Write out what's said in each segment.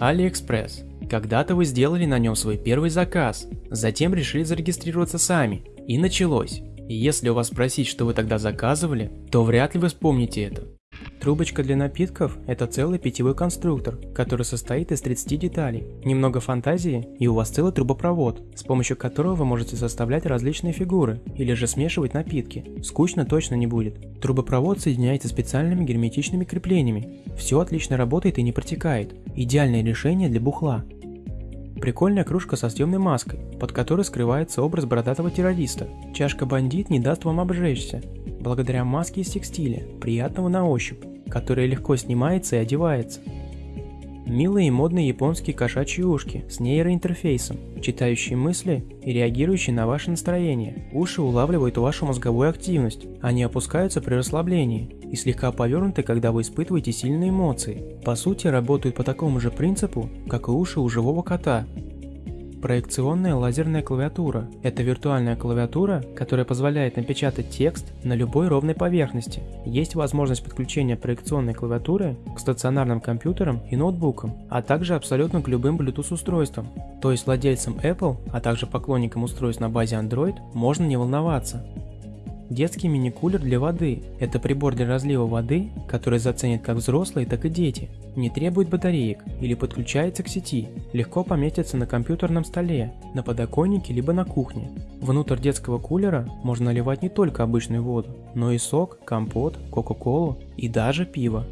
AliExpress. Когда-то вы сделали на нем свой первый заказ, затем решили зарегистрироваться сами, и началось. И если у вас спросить, что вы тогда заказывали, то вряд ли вы вспомните это. Трубочка для напитков – это целый питьевой конструктор, который состоит из 30 деталей. Немного фантазии, и у вас целый трубопровод, с помощью которого вы можете составлять различные фигуры или же смешивать напитки. Скучно точно не будет. Трубопровод соединяется специальными герметичными креплениями. Все отлично работает и не протекает. Идеальное решение для бухла. Прикольная кружка со съемной маской, под которой скрывается образ бородатого террориста. Чашка-бандит не даст вам обжечься, благодаря маске из текстиля, приятного на ощупь которая легко снимается и одевается. Милые и модные японские кошачьи ушки с нейроинтерфейсом, читающие мысли и реагирующие на ваше настроение. Уши улавливают вашу мозговую активность, они опускаются при расслаблении и слегка повернуты, когда вы испытываете сильные эмоции. По сути, работают по такому же принципу, как и уши у живого кота, Проекционная лазерная клавиатура – это виртуальная клавиатура, которая позволяет напечатать текст на любой ровной поверхности. Есть возможность подключения проекционной клавиатуры к стационарным компьютерам и ноутбукам, а также абсолютно к любым Bluetooth устройствам. То есть владельцам Apple, а также поклонникам устройств на базе Android можно не волноваться. Детский мини-кулер для воды – это прибор для разлива воды, который заценят как взрослые, так и дети. Не требует батареек или подключается к сети, легко поместится на компьютерном столе, на подоконнике либо на кухне. Внутрь детского кулера можно наливать не только обычную воду, но и сок, компот, кока-колу и даже пиво.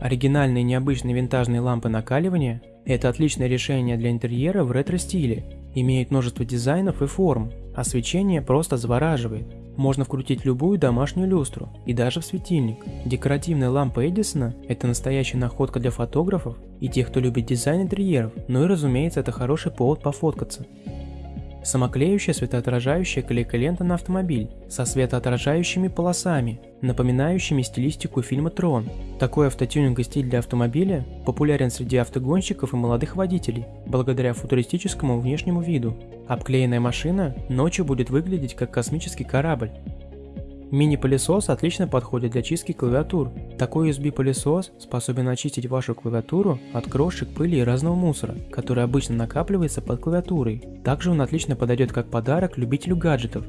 Оригинальные необычные винтажные лампы накаливания – это отличное решение для интерьера в ретро-стиле, имеет множество дизайнов и форм, а свечение просто завораживает. Можно вкрутить любую домашнюю люстру и даже в светильник. Декоративная лампа Эдисона – это настоящая находка для фотографов и тех, кто любит дизайн интерьеров, ну и разумеется это хороший повод пофоткаться. Самоклеющая светоотражающая клейка-лента на автомобиль со светоотражающими полосами, напоминающими стилистику фильма «Трон». Такой автотюнинговый стиль для автомобиля популярен среди автогонщиков и молодых водителей, благодаря футуристическому внешнему виду. Обклеенная машина ночью будет выглядеть как космический корабль, Мини-пылесос отлично подходит для чистки клавиатур. Такой USB-пылесос способен очистить вашу клавиатуру от крошек, пыли и разного мусора, который обычно накапливается под клавиатурой. Также он отлично подойдет как подарок любителю гаджетов.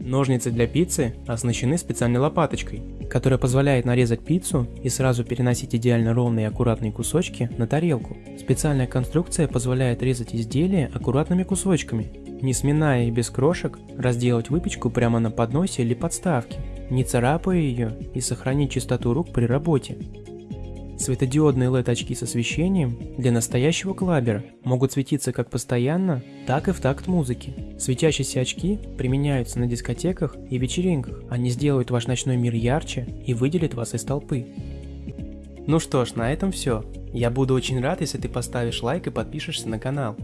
Ножницы для пиццы оснащены специальной лопаточкой, которая позволяет нарезать пиццу и сразу переносить идеально ровные и аккуратные кусочки на тарелку. Специальная конструкция позволяет резать изделия аккуратными кусочками, не сминая и без крошек, разделать выпечку прямо на подносе или подставке, не царапая ее и сохранить чистоту рук при работе. Светодиодные LED-очки с освещением для настоящего клабера могут светиться как постоянно, так и в такт музыки. Светящиеся очки применяются на дискотеках и вечеринках. Они сделают ваш ночной мир ярче и выделят вас из толпы. Ну что ж, на этом все. Я буду очень рад, если ты поставишь лайк и подпишешься на канал.